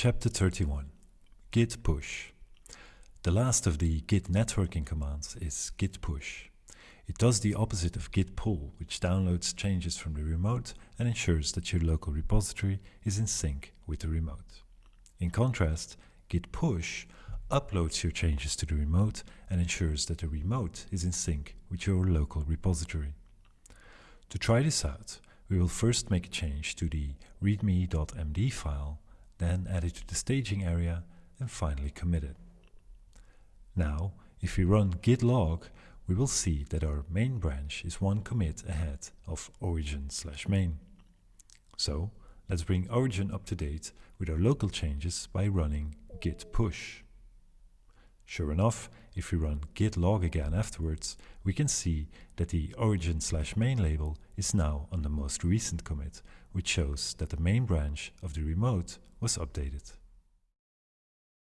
Chapter 31 Git Push The last of the Git networking commands is git push. It does the opposite of git pull, which downloads changes from the remote and ensures that your local repository is in sync with the remote. In contrast, git push uploads your changes to the remote and ensures that the remote is in sync with your local repository. To try this out, we will first make a change to the readme.md file then add it to the staging area and finally commit it. Now, if we run git log, we will see that our main branch is one commit ahead of origin slash main. So, let's bring origin up to date with our local changes by running git push. Sure enough, if we run git log again afterwards, we can see that the origin slash main label is now on the most recent commit, which shows that the main branch of the remote was updated.